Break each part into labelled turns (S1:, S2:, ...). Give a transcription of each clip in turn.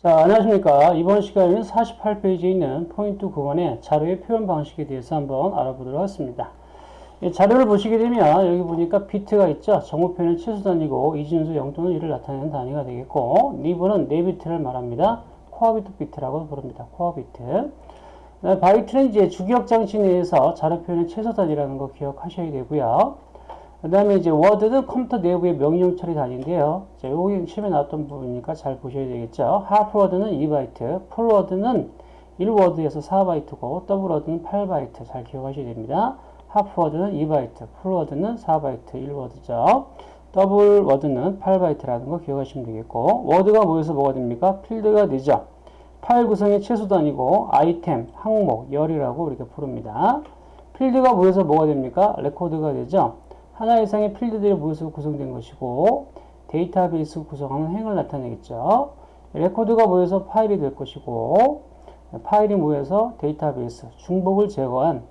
S1: 자, 안녕하십니까. 이번 시간에는 48페이지에 있는 포인트 9번의 자료의 표현 방식에 대해서 한번 알아보도록 하겠습니다. 이 자료를 보시게 되면 여기 보니까 비트가 있죠. 정보 표현은 최소 단위고 이진수 0 또는 1을 나타내는 단위가 되겠고 니블은 4비트를 말합니다. quad bit, bit라고 부릅니다. quad bit. 바이트는 이제 주기억 장치 내에서 자료 표현의 최소 단위라는 거 기억하셔야 되고요. 그 다음에 이제 워드는 컴퓨터 내부의 명령 처리 단위인데요. 자, 여기 시험에 나왔던 부분이니까 잘 보셔야 되겠죠. half word는 2바이트, full word는 1워드에서 4바이트고, double word는 8바이트. 잘 기억하셔야 됩니다. half word는 2바이트, full word는 4바이트, 1워드죠. double word는 8바이트라는 거 기억하시면 되겠고, 워드가 모여서 뭐가 됩니까? 필드가 되죠. 파일 구성의 최소 단위고, 아이템, 항목, 열이라고 이렇게 부릅니다. 필드가 모여서 뭐가 됩니까? 레코드가 되죠. 하나 이상의 필드들이 모여서 구성된 것이고 데이터베이스 구성하는 행을 나타내겠죠. 레코드가 모여서 파일이 될 것이고 파일이 모여서 데이터베이스, 중복을 제거한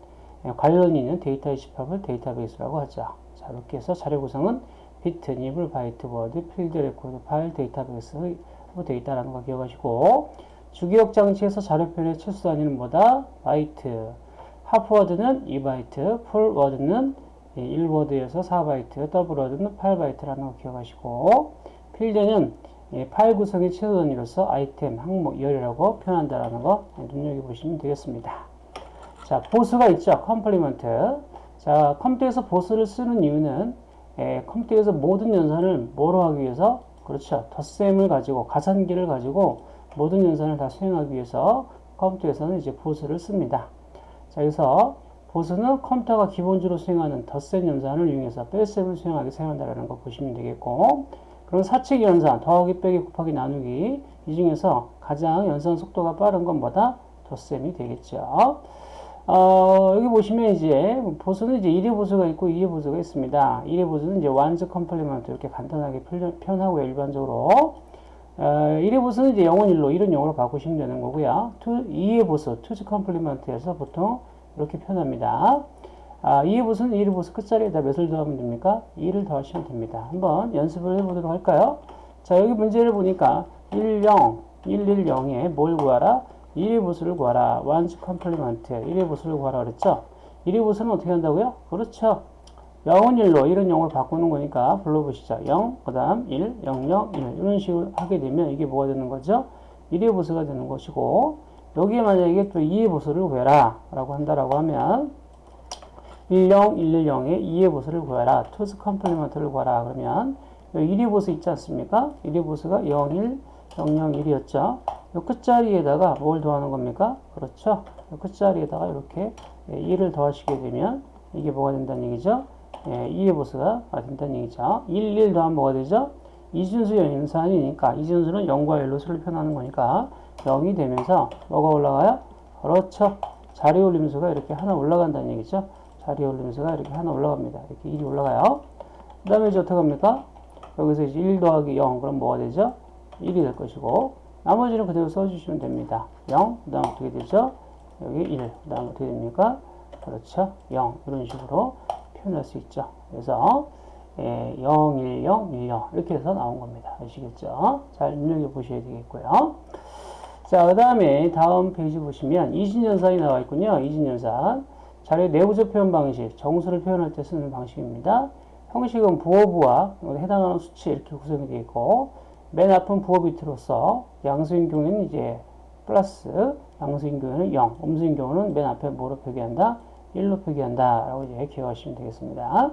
S1: 관련이 있는 데이터의 집합을 데이터베이스라고 하죠. 자, 이렇게 해서 자료 구성은 비트, 니블, 바이트, 워드, 필드, 레코드, 파일, 데이터베이스, 데이터라는 거 기억하시고 주기억 장치에서 자료 표현의 최소 단위는 뭐다? 바이트. half word는 2바이트, full word는 1워드에서 4바이트, double word는 8바이트라는 거 기억하시고 필드는 파일 구성의 최소 단위로서 아이템, 항목, 열이라고 표현한다라는 거 눈여겨보시면 되겠습니다. 자, 보수가 있죠. complement. 자, 컴퓨터에서 보수를 쓰는 이유는 에, 컴퓨터에서 모든 연산을 뭐로 하기 위해서 그렇죠. 덧셈을 가지고 가산기를 가지고 모든 연산을 다 수행하기 위해서 컴퓨터에서는 이제 보수를 씁니다. 자, 여기서 보수는 컴퓨터가 기본적으로 수행하는 덧셈 연산을 이용해서 뺄셈을 수행하게 사용한다는 거 보시면 되겠고 그럼 사칙 연산, 더하기, 빼기, 곱하기, 나누기 이 중에서 가장 연산 속도가 빠른 건 뭐다? 덧셈이 되겠죠. 어, 여기 보시면 이제 보수는 이제 1의 보수가 있고 2의 보수가 있습니다. 1의 보수는 이제 one's complement 이렇게 간단하게 표현하고요. 일반적으로 어, 1의 보수는 이제 0은 1로 1은 0으로 바꾸시면 되는 거고요. 2, 2의 보수, two's complement에서 보통 이렇게 표현합니다. 아, 2의 보수는 1의 보수 끝자리에다 몇을 더하면 됩니까? 1을 더하시면 됩니다. 한번 연습을 해보도록 할까요? 자, 여기 문제를 보니까 1, 0, 1, 1, 0에 뭘 구하라? 1의 보수를 구하라. one's complement. 1의 보수를 구하라 그랬죠? 1의 보수는 어떻게 한다고요? 그렇죠. 0은 1로 1은 0을 바꾸는 거니까 불러보시죠. 0, 그 다음 1, 0, 0, 1 이런 식으로 하게 되면 이게 뭐가 되는 거죠? 1의 보수가 되는 것이고 여기에 만약에 또 2의 보수를 구해라 라고 한다라고 하면 10110에 2의 보수를 구해라. two's complement를 구하라. 그러면 1의 보수 있지 않습니까? 1의 보수가 0, 1, 0, 0, 1이었죠. 이 끝자리에다가 뭘 더하는 겁니까? 그렇죠. 이 끝자리에다가 이렇게 1을 더하시게 되면 이게 뭐가 된다는 얘기죠? 2의 보수가 된다는 얘기죠. 1, 1 더하면 뭐가 되죠? 이준수 연산이니까 이준수는 0과 1로 수를 표현하는 거니까 0이 되면서 뭐가 올라가요? 그렇죠. 자리 올림수가 이렇게 하나 올라간다는 얘기죠. 자리 올림수가 이렇게 하나 올라갑니다. 이렇게 1이 올라가요. 그 다음에 이제 어떻게 합니까? 여기서 이제 1 더하기 0 그럼 뭐가 되죠? 1이 될 것이고 나머지는 그대로 써주시면 됩니다. 0, 그 다음 어떻게 되죠? 여기 1, 그 다음 어떻게 됩니까? 그렇죠. 0 이런 식으로 표현할 수 있죠. 그래서 예, 0, 1, 0, 1, 0 이렇게 해서 나온 겁니다. 아시겠죠? 잘 눈여겨보셔야 되겠고요. 자, 그 다음에 다음 페이지 보시면 이진연산이 나와 있군요. 이진연산. 자료의 내부적 표현 방식, 정수를 표현할 때 쓰는 방식입니다. 형식은 부호부와 해당하는 수치 이렇게 구성이 되어 있고 맨 앞은 부호 비트로서 양수인 경우에는 이제 플러스, 양수인 경우에는 0, 음수인 경우는 맨 앞에 뭐로 표기한다? 1로 표기한다. 라고 이제 기억하시면 되겠습니다.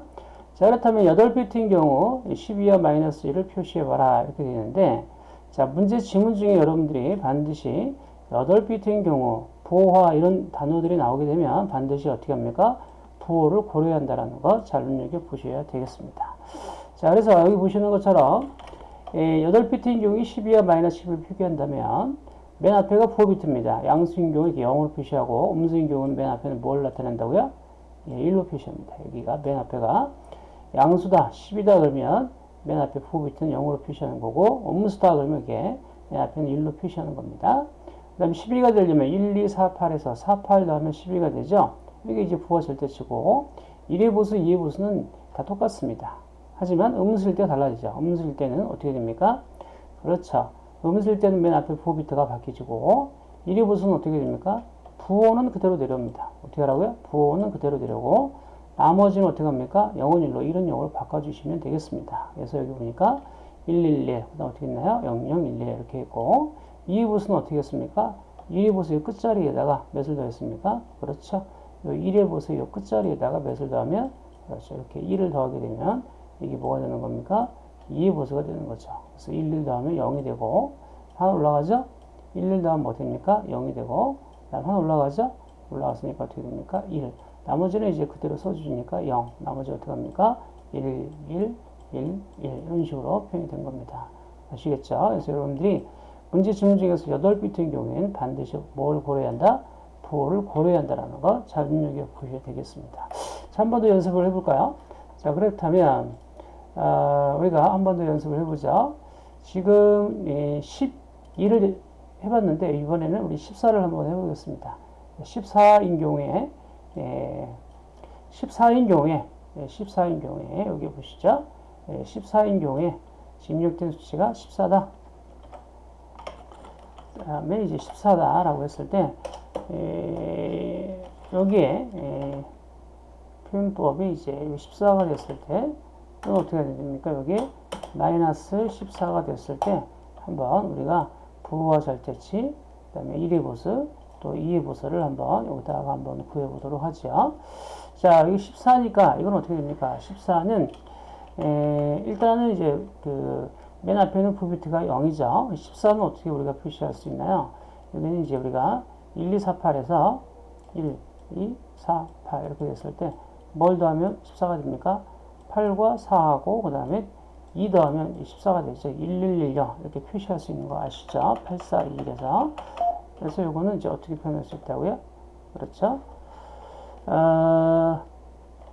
S1: 자, 그렇다면 8비트인 경우 12와 마이너스 1을 표시해봐라. 이렇게 되는데 자, 문제 지문 중에 여러분들이 반드시 8비트인 경우 부호화 이런 단어들이 나오게 되면 반드시 어떻게 합니까? 부호를 고려한다는 거 잘 눈여겨보셔야 되겠습니다. 자, 그래서 여기 보시는 것처럼 8비트인 경우 12와 마이너스 10을 표기한다면 맨 앞에가 부호 비트입니다. 양수인 경우 이렇게 0으로 표시하고 음수인 경우는 맨 앞에는 뭘 나타낸다고요? 예, 1로 표시합니다. 여기가 맨 앞에가 양수다, 10이다 그러면 맨 앞에 부호비트는 0으로 표시하는 거고 음수다 그러면 이게 맨 앞에는 1로 표시하는 겁니다. 그 다음에 12가 되려면 1, 2, 4, 8에서 4, 8 넣으면 12가 되죠. 이게 이제 부호 절대치고 1의 보수, 2의 보수는 다 똑같습니다. 하지만 음수일 때 달라지죠. 음수일 때는 어떻게 됩니까? 그렇죠. 음수일 때는 맨 앞에 부호 비트가 바뀌지고 1의 보수는 어떻게 됩니까? 부호는 그대로 내려옵니다. 어떻게 하라고요? 부호는 그대로 내려오고 나머지는 어떻게 합니까? 0은 1로 1은 0으로 바꿔주시면 되겠습니다. 그래서 여기 보니까 111, 그 다음 어떻게 있나요? 0011 이렇게 있고 2의 보수는 어떻게 했습니까? 1의 보수 의 끝자리에다가 몇을 더했습니까? 그렇죠. 요 1의 보수 요 끝자리에다가 몇을 더하면 그렇죠. 이렇게 1을 더하게 되면 이게 뭐가 되는 겁니까? 2의 보수가 되는 거죠. 그래서 1, 1 더하면 0이 되고 하나 올라가죠? 1, 1 더하면 뭐 됩니까? 0이 되고 다음 하나 올라가죠? 올라갔으니까 어떻게 됩니까? 1. 나머지는 이제 그대로 써주니까 0. 나머지 어떻게 합니까? 1, 1, 1, 1. 이런 식으로 표현이 된 겁니다. 아시겠죠? 그래서 여러분들이 문제 지문 중에서 8비트인 경우에는 반드시 뭘 고려해야 한다? 부호를 고려해야 한다는 거잘 눈여겨 보셔야 되겠습니다. 자, 한 번 더 연습을 해볼까요? 자, 그렇다면, 어, 우리가 한 번 더 연습을 해보죠. 지금 12를 해봤는데, 이번에는 우리 14를 한번 해보겠습니다. 14인 경우에, 예, 14인 경우에, 예, 14인 경우에, 여기 보시죠. 예, 14인 경우에 입력된 수치가 14다. 다음에 이제 14다라고 했을 때, 에, 여기에 에, 표현법이 이제 14가 됐을 때 이건 어떻게 됩니까? 여기에 마이너스 14가 됐을 때 한번 우리가 부호와 절대치 그 다음에 1의 보수 또 2의 보수를 한번 여기다가 한번 구해보도록 하죠. 자 여기 14니까 이건 어떻게 됩니까? 14는 에, 일단은 이제 그 맨 앞에는 부비트가 0이죠. 14는 어떻게 우리가 표시할 수 있나요? 여기는 이제 우리가 1, 2, 4, 8에서 1, 2, 4, 8 이렇게 됐을 때 뭘 더하면 14가 됩니까? 8과 4하고 그 다음에 2 더하면 14가 되죠. 1, 1, 1, 0 이렇게 표시할 수 있는 거 아시죠? 8, 4, 2, 1에서 그래서 이거는 이제 어떻게 표현할 수 있다고요? 그렇죠? 어,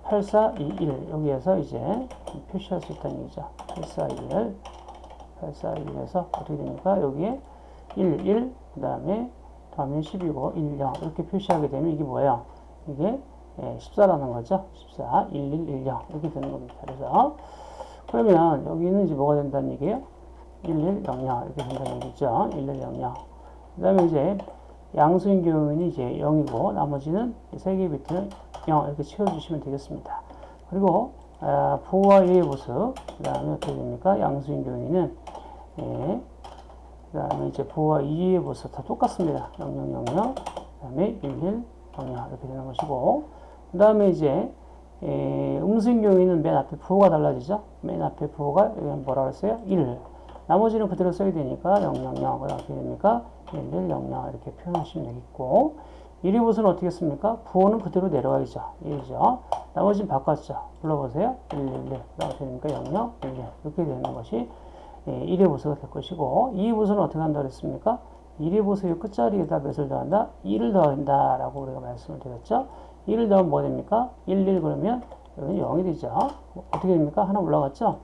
S1: 8, 4, 2, 1 여기에서 이제 표시할 수 있다는 얘기죠. 8, 4, 2, 1 8, 4, 1에서 어떻게 됩니까? 여기에 1, 1, 그 다음에 다음에 10이고 1, 0 이렇게 표시하게 되면 이게 뭐예요? 이게 예, 14라는 거죠. 14, 1, 1, 1, 0 이렇게 되는 겁니다. 그래서 그러면 여기는 이제 뭐가 된다는 얘기예요? 1, 1, 0, 0 이렇게 된다는 얘기죠. 1, 1, 0, 0. 그 다음에 이제 양수인 경우는 이제 0이고 나머지는 세 개의 비트는 0 이렇게 채워주시면 되겠습니다. 그리고 아, 부호와 1의 보수 그 다음에 어떻게 됩니까? 양수인 경우에는 예, 그 다음에 이제 부호와 2의 보수 다 똑같습니다. 0000, 그 다음에 11, 00 이렇게 되는 것이고, 그 다음에 이제 에, 음수인 경우에는 맨 앞에 부호가 달라지죠. 맨 앞에 부호가 뭐라고 했어요? 1. 나머지는 그대로 써야 되니까 000, 그 다음 어떻게 됩니까? 11, 00 이렇게 표현하시면 되겠고, 1의 보수는 어떻게 했습니까? 부호는 그대로 내려가야죠. 1이죠. 나머지는 바꿨죠. 불러보세요. 1, 1, 1. 그 다음 어떻게 됩니까? 00, 1, 1. 이렇게 되는 것이 예, 1의 보수가 될 것이고 2의 보수는 어떻게 한다 그랬습니까? 1의 보수의 끝자리에다 몇을 더한다? 1을 더한다 라고 우리가 말씀을 드렸죠. 1을 더하면 뭐 됩니까? 1, 1 그러면 여기는 0이 되죠. 어떻게 됩니까? 하나 올라갔죠?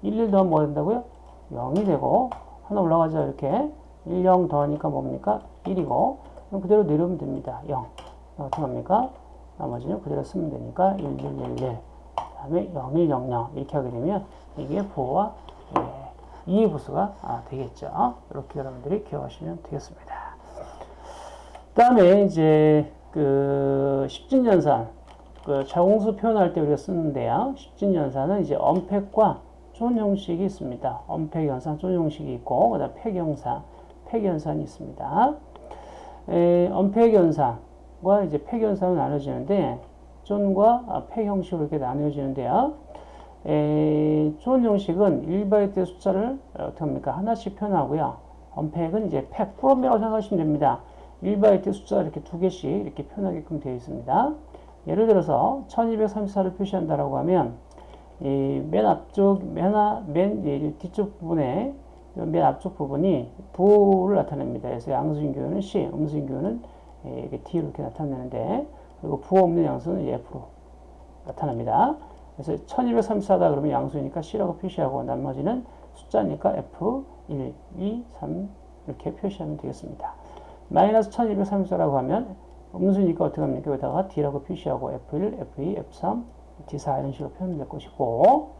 S1: 1, 1 더하면 뭐 된다고요? 0이 되고 하나 올라가죠. 이렇게 1, 0 더하니까 뭡니까? 1이고 그럼 그대로 내려오면 됩니다. 0 어떻게 합니까? 나머지는 그대로 쓰면 되니까 1, 1, 1, 1 다음에 0, 1, 0, 0 이렇게 하게 되면 이게 부호와 예, 이해 부수가 아, 되겠죠. 이렇게 여러분들이 기억하시면 되겠습니다. 다음에 이제 그 십진연산 그 자공수 표현할 때 우리가 쓰는데요. 십진연산은 이제 언팩과 쫀 형식이 있습니다. 연산, 쫀 형식이 있고 그다음 팩 연산이 있습니다. 연산과 이제 팩 연산은 나눠지는데 쫀과 팩 형식으로 이렇게 나누어지는데요. 에, 좋은 형식은 1바이트의 숫자를 어떻게 합니까? 하나씩 표현하고요. 언팩은 이제 팩, 프롬이라고 생각하시면 됩니다. 1바이트 숫자 이렇게 두 개씩 이렇게 표현하게끔 되어 있습니다. 예를 들어서 1234를 표시한다라고 하면 이 맨 앞쪽, 맨, 앞, 맨 뒤쪽 부분에 맨 앞쪽 부분이 부호를 나타냅니다. 그래서 양수인 교는 C, 음수인 교는 이렇게 D로 이렇게 나타내는데 그리고 부호 없는 양수는 F로 나타납니다. 그래서 1234다 그러면 양수니까 C라고 표시하고 나머지는 숫자니까 F, 1, 2, 3 이렇게 표시하면 되겠습니다. 마이너스 1234라고 하면 음수니까 어떻게 합니까? 여기다가 D라고 표시하고 F1, F2, F3, D4 이런 식으로 표현될 것이고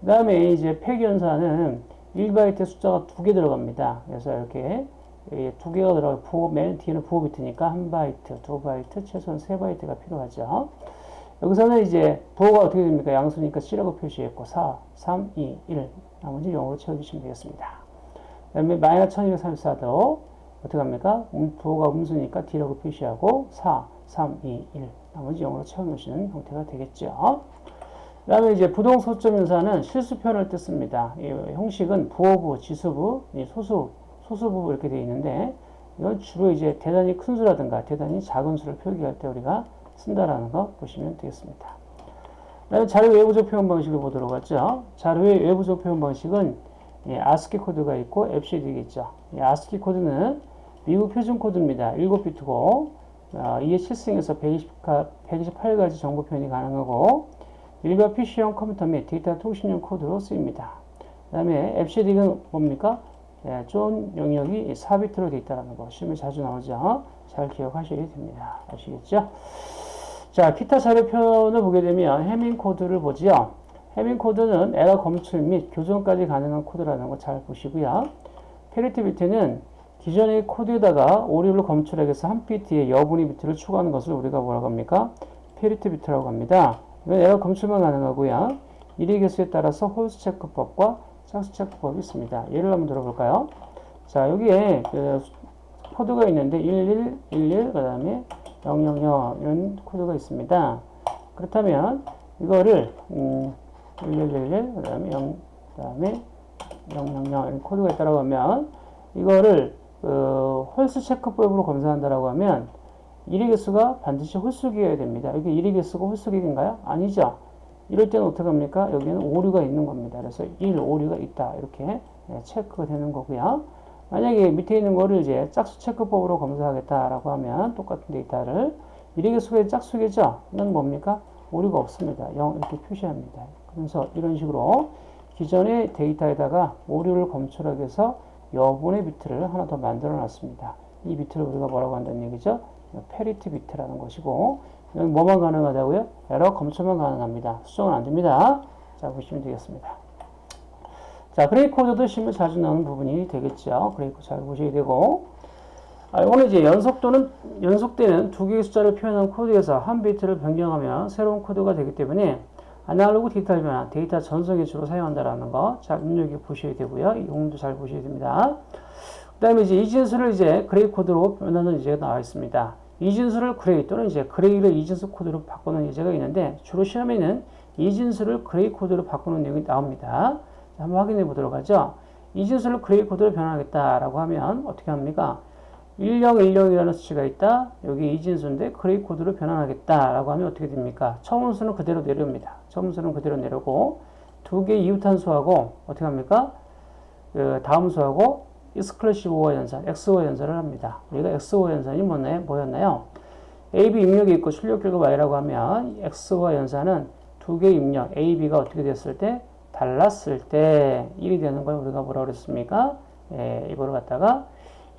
S1: 그 다음에 이제 폐기연산은 1바이트 숫자가 두 개 들어갑니다. 그래서 이렇게 예, 두 개가 들어가 부호 맨 뒤에는 부호 비트니까 한 바이트, 두 바이트, 최소한 세 바이트가 필요하죠. 여기서는 이제 부호가 어떻게 됩니까? 양수니까 C라고 표시했고 4, 3, 2, 1 나머지 0으로 채워주시면 되겠습니다. 그 다음에 마이너스 1234도 어떻게 합니까? 음, 부호가 음수니까 D라고 표시하고 4, 3, 2, 1 나머지 0으로 채워놓으시는 형태가 되겠죠. 그 다음에 이제 부동소점 인사는 실수표현을 뜻습니다. 이 형식은 부호부, 지수부, 소수, 소수부 이렇게 되어 있는데 이건 주로 이제 대단히 큰 수라든가 대단히 작은 수를 표기할 때 우리가 쓴다라는 거 보시면 되겠습니다. 그 다음에 자료 외부적 표현 방식을 보도록 하죠. 자료의 외부적 표현 방식은 예, 아스키 코드가 있고 EBCDIC이 있죠. 예, 아스키 코드는 미국 표준 코드입니다. 7비트고 어, 2의 7승에서 128가지 정보 표현이 가능하고 일반 PC용 컴퓨터 및 데이터 통신용 코드로 쓰입니다. 그 다음에 EBCDIC은 뭡니까? 예, 존 영역이 4비트로 되어 있다는 거 시험에 자주 나오죠. 잘 기억하셔야 됩니다. 아시겠죠? 자, 기타 표현을 보게 되면 해밍 코드를 보지요. 해밍 코드는 에러 검출 및 교정까지 가능한 코드라는 거 잘 보시고요. 패리티 비트는 기존의 코드에다가 오류를 검출하기 위해서 한 비트의 여분의 비트를 추가하는 것을 우리가 뭐라고 합니까? 패리티 비트라고 합니다. 이건 에러 검출만 가능하고요. 1의 개수에 따라서 홀수 체크법과 짝수 체크법이 있습니다. 예를 한번 들어볼까요? 자, 여기에 그 코드가 있는데 11, 11, 그 다음에 000 이런 코드가 있습니다. 그렇다면 이거를 음, 1111, 그 다음에 0, 그 다음에 000 이런 코드가 있다고 하면 이거를 그 홀수 체크법으로 검사한다라고 하면 1의 개수가 반드시 홀수기여야 됩니다. 여기 1의 개수가 홀수기인가요? 아니죠. 이럴 때는 어떻게 합니까? 여기는 오류가 있는 겁니다. 그래서 1 오류가 있다. 이렇게 예, 체크가 되는 거고요. 만약에 밑에 있는 거를 이제 짝수 체크법으로 검사하겠다라고 하면 똑같은 데이터를 1의 개수가 짝수겠죠? 이건 뭡니까? 오류가 없습니다. 0 이렇게 표시합니다. 그래서 이런 식으로 기존의 데이터에다가 오류를 검출하기 위해서 여분의 비트를 하나 더 만들어 놨습니다. 이 비트를 우리가 뭐라고 한다는 얘기죠? 패리티 비트라는 것이고 여기 뭐만 가능하다고요? 에러 검출만 가능합니다. 수정은 안 됩니다. 자 보시면 되겠습니다. 자 그레이 코드도 시험에 자주 나오는 부분이 되겠죠. 그레이 코드 잘 보셔야 되고 아, 이거는 이제 연속도는 연속되는 두 개의 숫자를 표현한 코드에서 한 비트를 변경하면 새로운 코드가 되기 때문에 아날로그 디지털 변환, 데이터 전송에 주로 사용한다라는 거, 잘 눈여겨 보셔야 되고요. 이 용도 잘 보셔야 됩니다. 그 다음에 이제 이진수를 이제 그레이 코드로 변하는 예제가 나와 있습니다. 이진수를 그레이 또는 이제 그레이를 이진수 코드로 바꾸는 예제가 있는데 주로 시험에는 이 진수를 gray 코드로 바꾸는 내용이 나옵니다. 한번 확인해 보도록 하죠. 이 진수를 gray 코드로 변환하겠다라고 하면 어떻게 합니까? 1010이라는 수치가 있다. 여기 이 진수인데 gray 코드로 변환하겠다라고 하면 어떻게 됩니까? 처음 수는 그대로 내려옵니다. 처음 수는 그대로 내려오고 두 개 이웃한 수하고 어떻게 합니까? 그 다음 수하고 exclusive OR 연산, XOR 연산을 합니다. 우리가 XOR 연산이 뭐나요? 뭐였나요? AB 입력이 있고 출력 결과 Y라고 하면 XO와 연산은 두개 입력 AB가 어떻게 됐을 때 달랐을 때 1이 되는 걸 우리가 뭐라고 그랬습니까? 예, 이거를 갖다가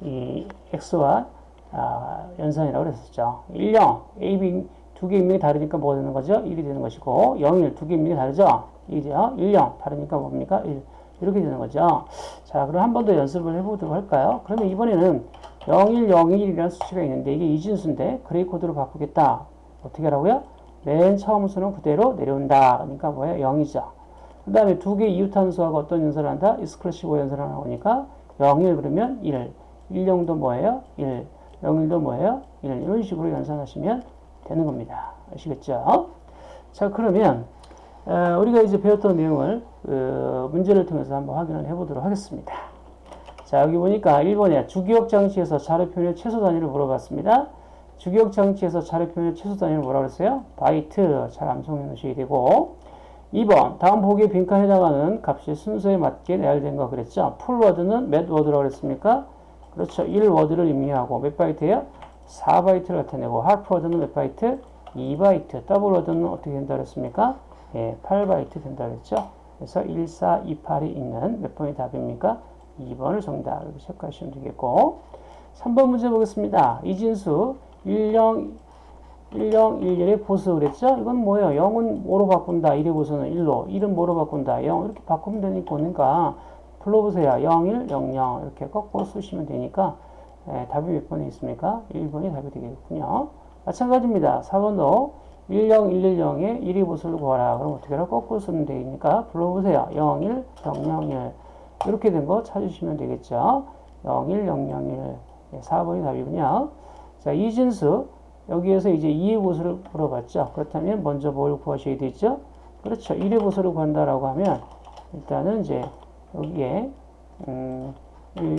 S1: 이 x와 아, 연산이라고 그랬었죠. 1, 0, a, b 두개 인명이 다르니까 뭐가 되는 거죠? 1이 되는 것이고 0, 1두개 인명이 다르죠? 1이죠. 1, 0 다르니까 뭡니까? 1 이렇게 되는 거죠. 자, 그럼 한 번 더 연습을 해보도록 할까요? 그러면 이번에는 0, 1, 0, 1이라는 수치가 있는데 이게 이진수인데 그레이 코드로 바꾸겠다. 어떻게 하라고요? 맨 처음 수는 그대로 내려온다. 그러니까 뭐예요? 0이죠. 그 다음에 두개 이웃함수하고 어떤 연산을 한다? 이스크래시고 연산을 나오니까 0, 1 그러면 1. 1령도 뭐예요? 1. 01도 뭐예요? 1. 이런 식으로 연산하시면 되는 겁니다. 아시겠죠? 자, 그러면 어, 우리가 이제 배웠던 내용을 그 문제를 통해서 한번 확인을 해보도록 하겠습니다. 자, 여기 보니까 1번에 주기억 장치에서 자료 표현의 최소 단위를 물어봤습니다. 주기억 장치에서 자료 표현의 최소 단위를 뭐라고 그랬어요? 바이트. 잘 암송해 놓으셔야 되고 2번 다음 보기에 빈칸에 해당하는 값이 순서에 맞게 나열된 거 그랬죠? full word는 몇 워드라고 그랬습니까? 그렇죠. 1워드를 의미하고 몇 바이트예요? 4바이트를 나타내고 half word는 몇 바이트? 2바이트. double word는 어떻게 된다 그랬습니까? 예, 8바이트 된다 그랬죠. 그래서 1, 4, 2, 8이 있는 몇 번이 답입니까? 2번을 정답 이렇게 체크하시면 되겠고 3번 문제 보겠습니다. 이진수 10, 10, 11의 보수 그랬죠? 이건 뭐예요? 0은 뭐로 바꾼다? 1의 보수는 1로 1은 뭐로 바꾼다? 0 이렇게 바꾸면 되니까 불러보세요. 0, 1, 0, 0 이렇게 거꾸로 쓰시면 되니까 예, 답이 몇 번에 있습니까? 1번이 답이 되겠군요. 마찬가지입니다. 4번도 10, 110에 1이 보수를 구하라. 그럼 어떻게 하라? 거꾸로 쓰면 되니까 불러보세요. 0, 1, 0, 0, 1 이렇게 된 거 찾으시면 되겠죠. 0, 1, 0, 0, 1 예, 4번이 답이군요. 자, 이진수 여기에서 이제 2의 보수를 물어봤죠. 그렇다면 먼저 뭘 구하셔야 되죠? 그렇죠. 1의 보수를 구한다라고 하면 일단은 이제 여기에 음, 10,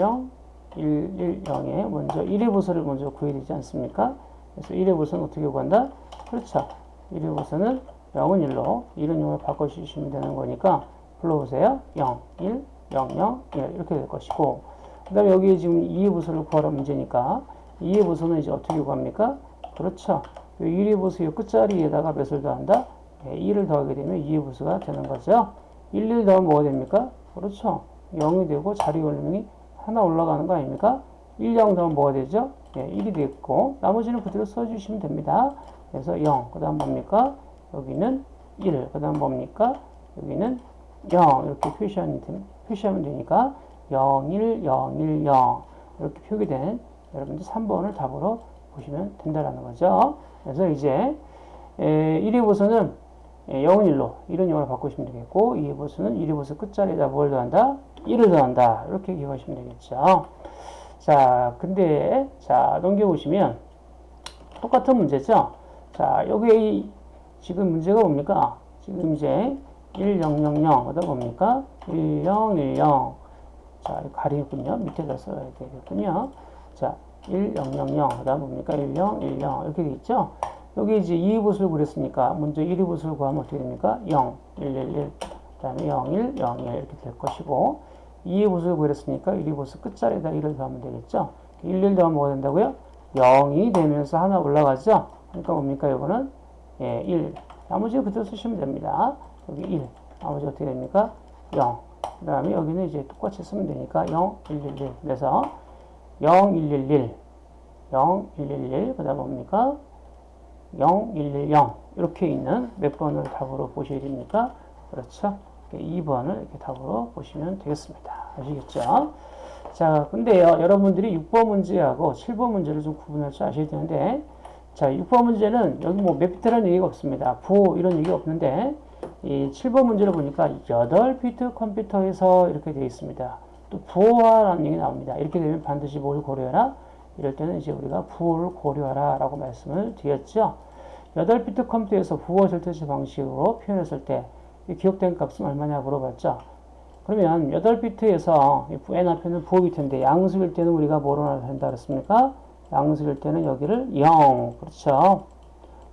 S1: 1, 1, 0에 먼저 1의 보수를 먼저 구해야 되지 않습니까? 그래서 1의 보수는 어떻게 구한다? 그렇죠. 1의 보수는 0은 1로 1은 0으로 바꿔주시면 되는 거니까 불러보세요. 0, 1, 0, 0, 1 이렇게 될 것이고 그 다음에 여기 지금 2의 보수를 구하라 문제니까 2의 보수는 이제 어떻게 구합니까? 그렇죠. 1의 보수 의 끝자리에다가 몇을 더한다? 네, 1을 더하게 되면 2의 보수가 되는 거죠. 1, 1 더하면 뭐가 됩니까? 그렇죠. 0이 되고 자리 올림이 하나 올라가는 거 아닙니까? 1, 0 더하면 뭐가 되죠? 네, 1이 됐고 나머지는 그대로 써주시면 됩니다. 그래서 0, 그 다음 뭡니까? 여기는 1, 그 다음 뭡니까? 여기는 0 이렇게 표시하면, 표시하면 되니까 0, 1, 0, 1, 0 이렇게 표기된 여러분들 3번을 답으로 보시면 된다라는 거죠. 그래서 이제 1의 보수는 0은 1로 1은 0으로 바꾸시면 되겠고 2의 보수는 1의 보수 끝자리에다 뭘 더한다? 1을 더한다. 이렇게 기억하시면 되겠죠. 자, 근데 자 넘겨보시면 똑같은 문제죠. 자, 여기 지금 문제가 뭡니까? 지금 이제 1, 0, 0, 0, 그다음 뭡니까? 1, 0, 1, 0. 자, 가리군요. 밑에다 써야 되겠군요. 자, 1, 0, 0, 0. 그 다음 뭡니까? 1, 0, 1, 0. 이렇게 돼 있죠? 여기 이제 2의 보수를 구했으니까, 먼저 1의 보수를 구하면 어떻게 됩니까? 0, 1, 1, 1. 그 다음에 0, 1, 0, 1. 이렇게 될 것이고, 2의 보수를 구했으니까 1의 보수 끝자리에다 1을 더하면 되겠죠? 1, 1 더하면 뭐가 된다고요? 0이 되면서 하나 올라가죠? 그러니까 뭡니까? 이거는 예, 1. 나머지 그대로 쓰시면 됩니다. 여기 1. 나머지 어떻게 됩니까? 0. 그 다음에 여기는 이제 똑같이 쓰면 되니까 0, 1, 1, 1. 그래서 0, 1, 1, 1. 0, 1, 1, 1. 그 다음 뭡니까? 0, 1, 1, 0. 이렇게 있는 몇 번을 답으로 보셔야 됩니까? 그렇죠? 2번을 이렇게 답으로 보시면 되겠습니다. 아시겠죠? 자, 근데요, 여러분들이 6번 문제하고 7번 문제를 좀 구분할 줄 아셔야 되는데, 자, 6번 문제는 여기 뭐 맵비트라는 얘기가 없습니다. 부호 이런 얘기가 없는데, 이 7번 문제를 보니까 8비트 컴퓨터에서 이렇게 되어 있습니다. 또 부호화라는 얘기 나옵니다. 이렇게 되면 반드시 뭘 고려해라? 이럴 때는 이제 우리가 부호를 고려하라 라고 말씀을 드렸죠. 8비트 컴퓨터에서 부호 절대치 방식으로 표현했을 때 기억된 값은 얼마냐 물어봤죠. 그러면 8비트에서 n 앞에는 부호 비트인데 양수일 때는 우리가 뭐로 나타낸다 그랬습니까? 양수일 때는 여기를 0. 그렇죠.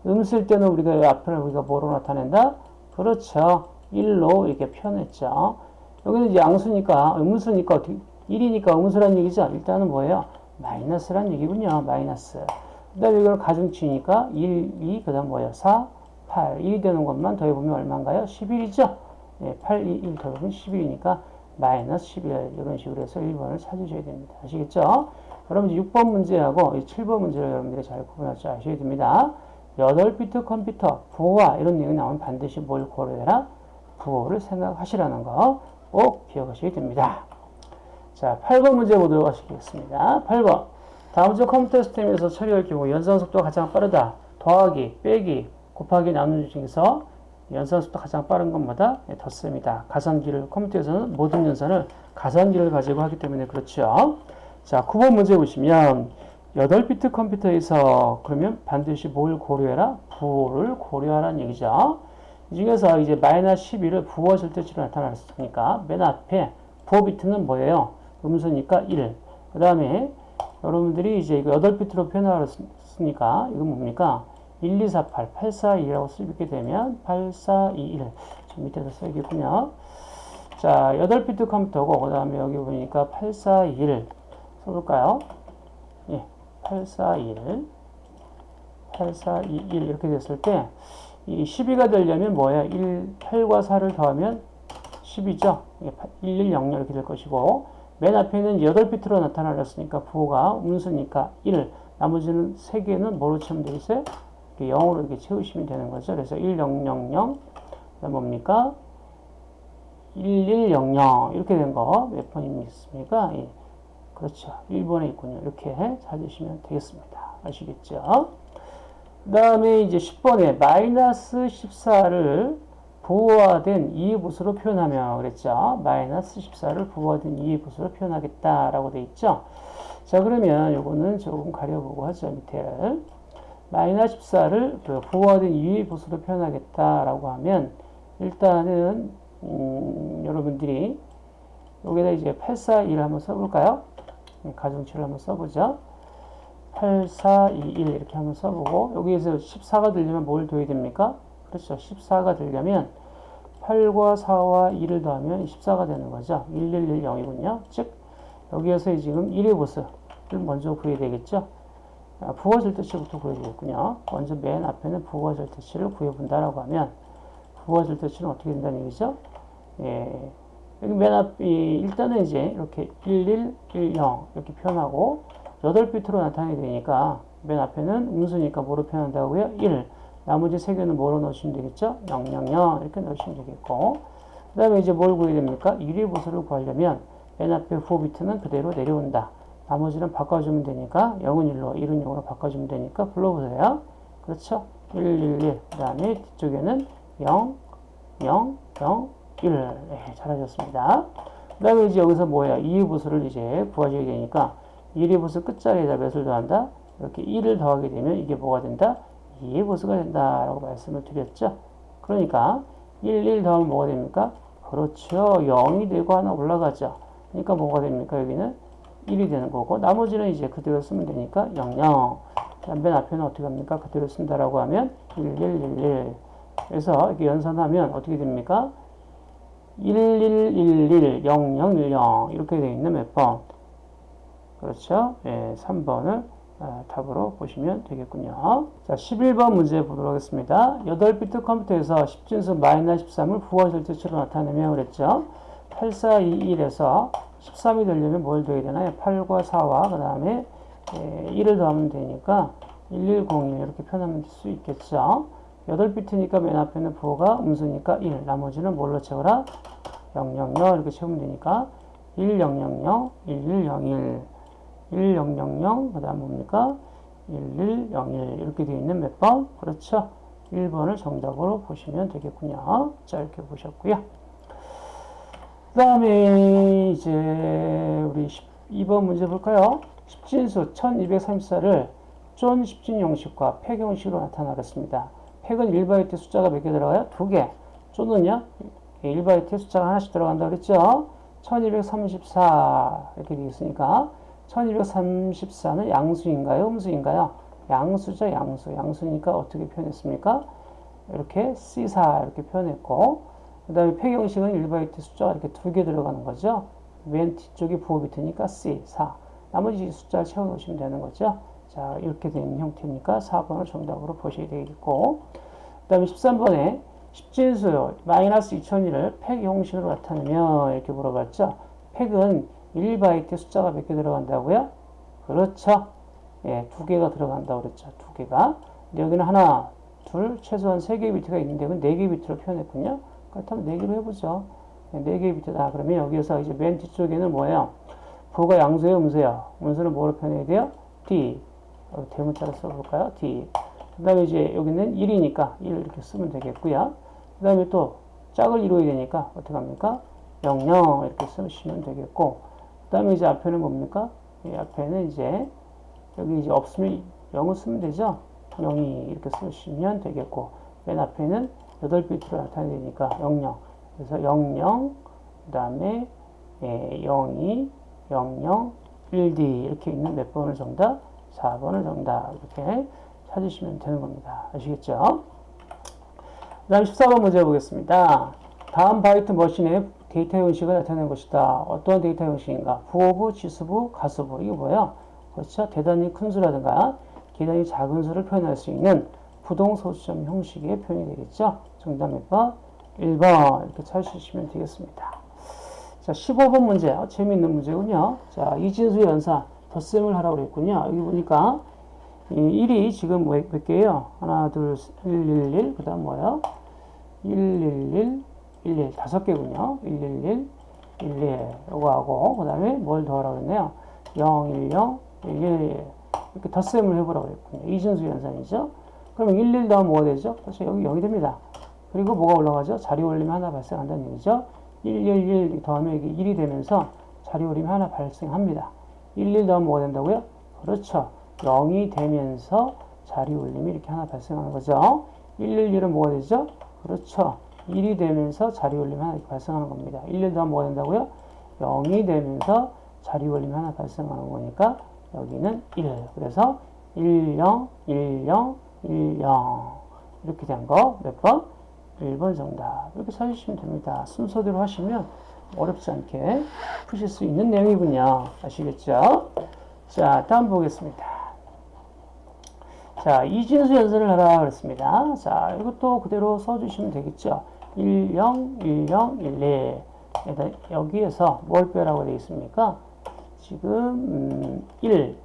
S1: 음수일 때는 우리가 이 앞을 우리가 뭐로 나타낸다? 그렇죠. 1로 이렇게 표현했죠. 여기는 양수니까, 음수니까 어떻게, 1이니까 음수란 얘기죠. 일단은 뭐예요? 마이너스란 얘기군요. 마이너스. 그 다음에 이걸 가중치니까 1, 2, 그 다음 뭐예요? 4, 8. 1이 되는 것만 더해보면 얼마인가요? 11이죠? 네, 8, 2, 1 더해보면 11이니까 마이너스 11. 이런 식으로 해서 1번을 찾으셔야 됩니다. 아시겠죠? 그럼 이제 6번 문제하고 7번 문제를 여러분들이 잘 구분할 줄 아셔야 됩니다. 8비트 컴퓨터, 부호와 이런 내용이 나오면 반드시 뭘 고려해라? 부호를 생각하시라는 거 꼭 기억하셔야 됩니다. 자, 8번 문제 보도록 하시겠습니다. 8번. 다음 주 컴퓨터 시스템에서 처리할 경우 연산 속도가 가장 빠르다. 더하기, 빼기, 곱하기, 나누기 중에서 연산 속도가 가장 빠른 것보다 덧습니다. 가산기를, 컴퓨터에서는 모든 연산을 가산기를 가지고 하기 때문에 그렇죠. 자, 9번 문제 보시면 8비트 컴퓨터에서 그러면 반드시 뭘 고려해라? 부호를 고려하라는 얘기죠. 이 중에서 이제 마이너스 12를 부호 절대치로 나타났으니까 맨 앞에 부호 비트는 뭐예요? 음수니까 1. 그 다음에 여러분들이 이제 이거 8비트로 표현하였으니까 이건 뭡니까? 1, 2, 4, 8, 8, 4, 2라고 쓰게 되면 8, 4, 2, 1. 저 밑에서 써야겠군요. 자, 8비트 컴퓨터고 그 다음에 여기 보니까 8, 4, 2, 1 써볼까요? 예, 8, 4, 1 8, 4, 2, 1 이렇게 됐을 때 이 12가 되려면 뭐야? 1, 8과 4를 더하면 10이죠. 1, 1, 0, 0 이렇게 될 것이고 맨 앞에는 8비트로 나타나렸으니까 부호가 음수니까 1 나머지는 3개는 뭐로 채우면 되겠어요? 0으로 이렇게 채우시면 되는 거죠. 그래서 1, 0, 0, 0 그다음 뭡니까? 1100 이렇게 된 거 몇 번입니까? 예. 그렇죠. 1번에 있군요. 이렇게 찾으시면 되겠습니다. 아시겠죠? 그 다음에 이제 10번에 마이너스 14를 부호화된 이해부수로 표현하며 그랬죠. 마이너스 14를 부호화된 이해부수로 표현하겠다라고 돼 있죠. 자 그러면 요거는 조금 가려보고 하죠. 밑에를. 마이너스 14를 그 부호화된 이해부수로 표현하겠다라고 하면 일단은 음, 여러분들이 여기다 이제 841 한번 써볼까요? 네, 가중치를 한번 써보죠. 8421 이렇게 한번 써보고 여기에서 14가 들려면 뭘 더해야 됩니까? 그렇죠. 14가 들려면 8과 4와 2를 더하면 14가 되는 거죠. 1110이군요. 즉 여기에서 지금 1의 보스를 먼저 구해야 되겠죠. 아, 부호 절대치부터 구해야 되겠군요. 먼저 맨 앞에는 부호 절대치를 구해본다라고 하면 부호 절대치는 어떻게 된다는 얘기죠? 예, 여기 맨 앞, 이, 일단은 이제 이렇게 1110 이렇게 표현하고 8비트로 나타내야 되니까 맨 앞에는 음수니까 뭐로 표현한다고요? 1. 나머지 세 개는 뭐로 넣으시면 되겠죠? 000 이렇게 넣으시면 되겠고 그 다음에 이제 뭘 구해야 됩니까? 1위 보수를 구하려면 맨 앞에 후호 비트는 그대로 내려온다. 나머지는 바꿔주면 되니까 0은 1로 1은 0으로 바꿔주면 되니까 불러보세요. 그렇죠? 1, 1, 1. 그 다음에 뒤쪽에는 0, 0, 0, 1. 네, 잘하셨습니다. 그 다음에 이제 여기서 뭐야? 2의 보수를 이제 구하셔야 되니까 1의 보수 끝자리에다 몇을 더한다? 이렇게 1을 더하게 되면 이게 뭐가 된다? 2의 보수가 된다라고 말씀을 드렸죠. 그러니까 1, 1 더하면 뭐가 됩니까? 그렇죠. 0이 되고 하나 올라가죠. 그러니까 뭐가 됩니까? 여기는 1이 되는 거고 나머지는 이제 그대로 쓰면 되니까 0, 0. 맨 앞에는 어떻게 합니까? 그대로 쓴다라고 하면 1, 1, 1, 1. 그래서 이렇게 연산하면 어떻게 됩니까? 1111 0010 이렇게 되어 있는 몇 번? 그렇죠? 예, 3번을 아, 답으로 보시면 되겠군요. 자, 11번 문제 보도록 하겠습니다. 8비트 컴퓨터에서 10진수 마이너스 13을 부호 절대치로 나타내면 그랬죠. 8421에서 13이 되려면 뭘 더해야 되나요? 8과 4와 그 다음에 1을 더하면 되니까 1101 이렇게 표현하면 될수 있겠죠. 8비트니까 맨 앞에는 부호가 음수니까 1, 나머지는 뭘로 채워라? 000 이렇게 채우면 되니까 1000, 1101, 1000, 그 다음 뭡니까? 1101 이렇게 되어 있는 몇 번? 그렇죠. 1번을 정답으로 보시면 되겠군요. 자, 이렇게 보셨고요. 그 다음에 이제 우리 12번 문제 볼까요? 10진수 1234를 쫀 10진 형식과 팩 형식으로 나타나겠습니다. 팩은 1바이트 숫자가 몇 개 들어가요? 두 개. 쫀은요? 1바이트 숫자가 하나씩 들어간다 그랬죠? 1234 이렇게 되겠으니까 1234는 양수인가요? 음수인가요? 양수죠, 양수. 양수니까 어떻게 표현했습니까? 이렇게 C4 이렇게 표현했고 그 다음에 폐경식은 1바이트 숫자가 이렇게 두 개 들어가는 거죠. 맨 뒤쪽이 부호 비트니까 C, 4. 나머지 숫자를 채워놓으시면 되는 거죠. 자, 이렇게 된 형태니까 4번을 정답으로 보셔야 되겠고 그 다음에 13번에 10진수 마이너스 2001을 팩 형식으로 나타내면 이렇게 물어봤죠. 팩은 1바이트 숫자가 몇 개 들어간다고요? 그렇죠. 예, 두 개가 들어간다고 그랬죠. 두 개가. 여기는 하나, 둘, 최소한 세 개의 비트가 있는데 네 개의 비트로 표현했군요. 그렇다면 네 개로 해보죠. 네 개의 비트다. 그러면 여기에서 이제 맨 뒤쪽에는 뭐예요? 부가 양수예요, 음수예요? 음수는 뭐로 표현해야 돼요? D. 대문자로 써볼까요? D. 그 다음에 이제 여기는 1이니까 1 이렇게 쓰면 되겠고요. 그 다음에 또 짝을 이루어야 되니까 어떻게 합니까? 0, 0 이렇게 쓰시면 되겠고 그 다음에 이제 앞에는 뭡니까? 이 앞에는 이제 여기 이제 없으면 0을 쓰면 되죠? 0이 이렇게 쓰시면 되겠고 맨 앞에는 8비트로 나타내니까 00 그래서 00 그 다음에 예, 02 00 1D 이렇게 있는 몇 번을 정답? 4번을 정답 이렇게 찾으시면 되는 겁니다. 아시겠죠? 그 다음 14번 문제 보겠습니다. 다음 바이트 machine의 데이터 형식을 나타낸 것이다. 어떤 데이터 형식인가? 부호부, 지수부, 가수부. 이게 뭐예요? 그렇죠? 대단히 큰 수라든가 대단히 작은 수를 표현할 수 있는 부동소수점 형식의 표현이 되겠죠? 정답 몇 번? 1번 이렇게 찾으시면 되겠습니다. 자, 15번 문제. 어, 재미있는 문제군요. 자, 이진수 연산 덧셈을 하라고 그랬군요. 여기 보니까 이 1이 지금 몇, 몇 개예요? 하나, 둘, 1, 1, 1. 그 다음 뭐예요? 1, 1, 1, 11 다섯 개군요. 111, 11 요거 하고 그 다음에 뭘 더하라고 했네요. 0, 1, 0, 1, 1 이렇게 덧셈을 해보라고 했군요. 이진수 연산이죠. 그러면 1, 1 더하면 뭐가 되죠? 그렇죠. 여기 0이 됩니다. 그리고 뭐가 올라가죠? 자리 올림이 하나 발생한다는 얘기죠. 1, 1, 1 더하면 이게 1이 되면서 자리 올림이 하나 발생합니다. 1, 1 더하면 뭐가 된다고요? 그렇죠. 0이 되면서 자리 올림이 이렇게 하나 발생하는 거죠. 1, 1, 1은 뭐가 되죠? 그렇죠. 1이 되면서 자리 올림이 하나 이렇게 발생하는 겁니다. 1, 1 더하면 뭐가 된다고요? 0이 되면서 자리 올림이 하나 발생하는 거니까 여기는 1. 그래서 1, 0, 1, 0, 1, 0 이렇게 된 거 몇 번? 1번 정답. 이렇게 찾으시면 됩니다. 순서대로 하시면 어렵지 않게 푸실 수 있는 내용이군요. 아시겠죠? 자, 다음 보겠습니다. 자, 이진수 연산을 하라 그랬습니다. 자, 이것도 그대로 써주시면 되겠죠. 1, 0, 1, 0, 1, 1. 여기에서 뭘 빼라고 되어 있습니까? 지금, 음, 1,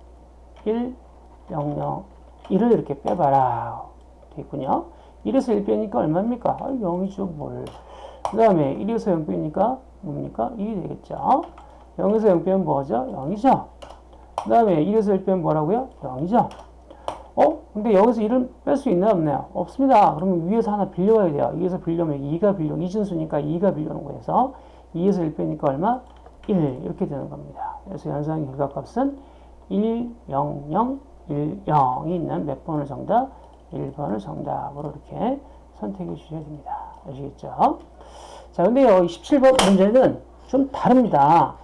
S1: 1, 0, 0, 1을 이렇게 빼봐라. 되어 있군요. 1에서 1 빼니까 얼마입니까? 아, 0이죠, 뭘. 그 다음에 1에서 0 빼니까 뭡니까? 2이 되겠죠. 0에서 0 빼면 뭐죠? 0이죠. 그 다음에 1에서 1 빼면 뭐라고요? 0이죠. 어? 근데 여기서 1을 뺄 수 있나요? 없나요? 없습니다. 그러면 위에서 하나 빌려와야 돼요. 위에서 빌려면 2가 빌려, 이진수니까 2가 빌려오는 거에서 2에서 1 빼니까 얼마? 1 이렇게 되는 겁니다. 그래서 연산의 결과값은 1, 0, 0, 1, 0이 있는 몇 번을 정답? 1번을 정답으로 이렇게 선택해 주셔야 됩니다. 아시겠죠? 자, 근데요, 17번 문제는 좀 다릅니다.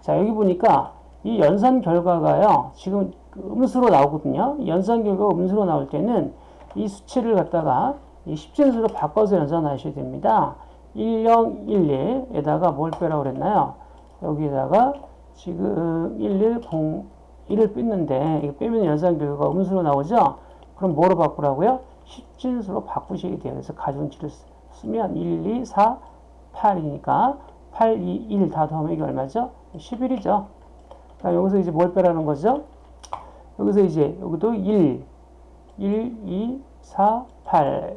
S1: 자, 여기 보니까 이 연산 결과가요, 지금 그 음수로 나오거든요. 연산 결과가 음수로 나올 때는 이 수치를 갖다가 이 10진수로 바꿔서 연산하셔야 됩니다. 1011에다가 뭘 빼라고 그랬나요? 여기에다가 지금 1101을 뺐는데 이거 빼면 연산 결과가 음수로 나오죠? 그럼 뭐로 바꾸라고요? 10진수로 바꾸시게. 그래서 가중치를 쓰면 1, 2, 4, 8이니까 8, 2, 1 다 더하면 이게 얼마죠? 11이죠. 여기서 이제 뭘 빼라는 거죠? 여기서 이제 여기도 1, 1, 2, 4, 8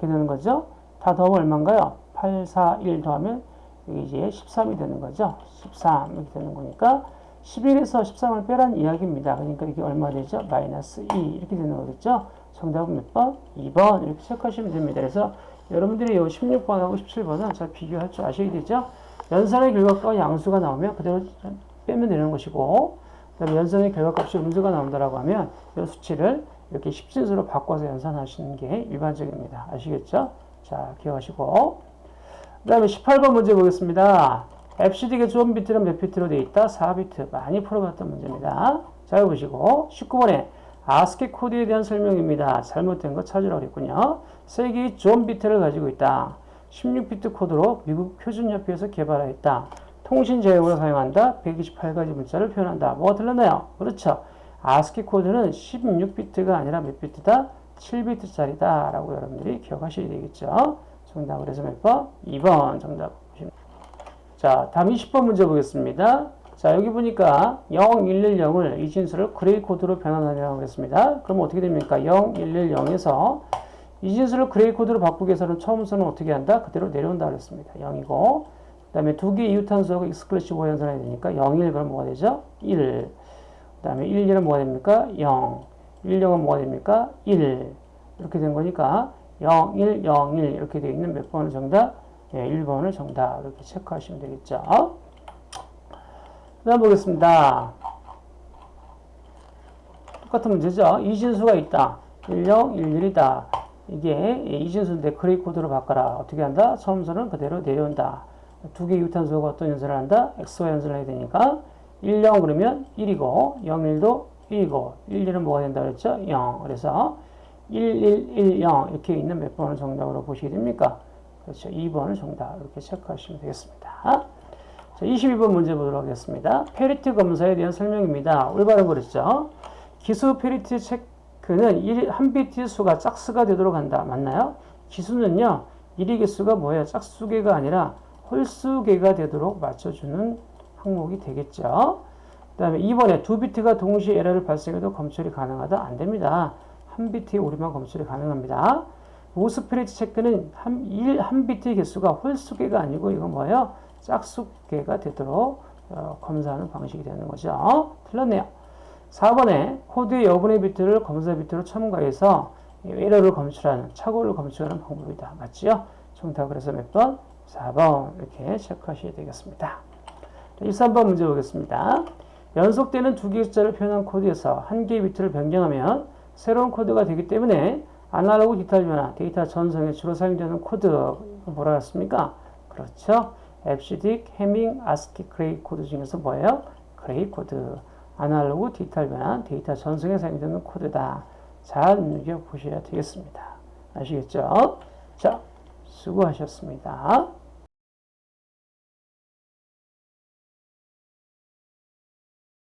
S1: 이렇게 되는 거죠. 다 더하면 얼마인가요? 8, 4, 1 더하면 여기 이제 13이 되는 거죠. 13 이렇게 되는 거니까 11에서 13을 빼라는 이야기입니다. 그러니까 이게 얼마 되죠? 마이너스 2 이렇게 되는 거겠죠. 정답은 몇 번? 2번 이렇게 체크하시면 됩니다. 그래서 여러분들이 이 16번하고 17번은 잘 비교할 줄 아셔야 되죠. 연산의 결과가 양수가 나오면 그대로 빼면 되는 것이고 그다음에 연산의 결과값이 음수가 나온다라고 하면 이 수치를 이렇게 10진수로 바꿔서 연산하시는 게 일반적입니다. 아시겠죠? 자, 기억하시고 그 다음에 18번 문제 보겠습니다. BCD가 zone 비트는 몇 비트로 되어 있다? 4비트. 많이 풀어봤던 문제입니다. 자, 보시고 19번에 아스키 코드에 대한 설명입니다. 잘못된 거 찾으라고 했군요. 세 개의 존 비트를 가지고 있다. 16비트 코드로 미국 표준협회에서 개발하였다. 통신 제어용으로 사용한다. 128가지 문자를 표현한다. 뭐가 틀렸나요? 그렇죠. 아스키 코드는 16비트가 아니라 몇 비트다? 7비트짜리다. 라고 여러분들이 기억하셔야 되겠죠. 정답 그래서 몇 번? 2번 정답. 자, 다음 20번 문제 보겠습니다. 자, 여기 보니까 0110을 이 진수를 gray 코드로 변환하려고 했습니다. 그럼 어떻게 됩니까? 0110에서 이 진수를 gray 코드로 바꾸기 위해서는 처음부터는 어떻게 한다? 그대로 내려온다 그랬습니다. 0이고 그 다음에 두 개의 이웃한 수하고 exclusive 연산해야 되니까 0, 1 그럼 뭐가 되죠? 1. 그 다음에 1, 1은 뭐가 됩니까? 0. 1, 0은 뭐가 됩니까? 1. 이렇게 된 거니까 0, 1, 0, 1 이렇게 되어 있는 몇 번을 정답? 예, 1번을 정답 이렇게 체크하시면 되겠죠. 그 다음 보겠습니다. 똑같은 문제죠. 이진수가 있다. 10, 11이다. 이게 이진수인데 그레이 코드로 바꿔라. 어떻게 한다? 처음서는 그대로 내려온다. 두 개의 유탄수가 어떤 연산을 한다? x와 연산을 해야 되니까 1, 0 그러면 1이고 0, 1도 1이고 1, 1은 뭐가 된다 그랬죠? 0. 그래서 1, 1, 1, 0 이렇게 있는 몇 번을 정답으로 보시게 됩니까? 그렇죠. 2번을 정답 이렇게 체크하시면 되겠습니다. 자, 22번 문제 보도록 하겠습니다. parity 검사에 대한 설명입니다. 올바른 거랬죠. 기수 parity 체크는 한 비트 수가 짝수가 되도록 한다. 맞나요? 기수는요. 1의 개수가 뭐예요? 짝수개가 아니라 홀수개가 되도록 맞춰주는 항목이 되겠죠. 그 다음에 2번에 두 비트가 동시에 에러를 발생해도 검출이 가능하다? 안 됩니다. 한 비트의 오류만 검출이 가능합니다. 우수 parity 체크는 한, 1, 한 비트의 개수가 홀수개가 아니고 이건 뭐예요? 짝수개가 되도록 어, 검사하는 방식이 되는 거죠. 틀렸네요. 4번에 코드의 여분의 비트를 검사 비트로 첨가해서 에러를 검출하는, 착오를 검출하는 방법이다. 맞지요? 정답 그래서 몇 번? 4번 이렇게 체크하셔야 되겠습니다. 13번 문제 보겠습니다. 연속되는 두 개의 숫자를 표현한 코드에서 한 개의 비트를 변경하면 새로운 코드가 되기 때문에 아날로그 디지털 변화, 데이터 전송에 주로 사용되는 코드 뭐라 했습니까? 그렇죠. EBCDIC, Hamming, 아스키, gray 코드 중에서 뭐예요? gray 코드. 아날로그 디지털 변화, 데이터 전송에 사용되는 코드다. 잘 눈여겨보셔야 되겠습니다. 아시겠죠? 자, 수고하셨습니다.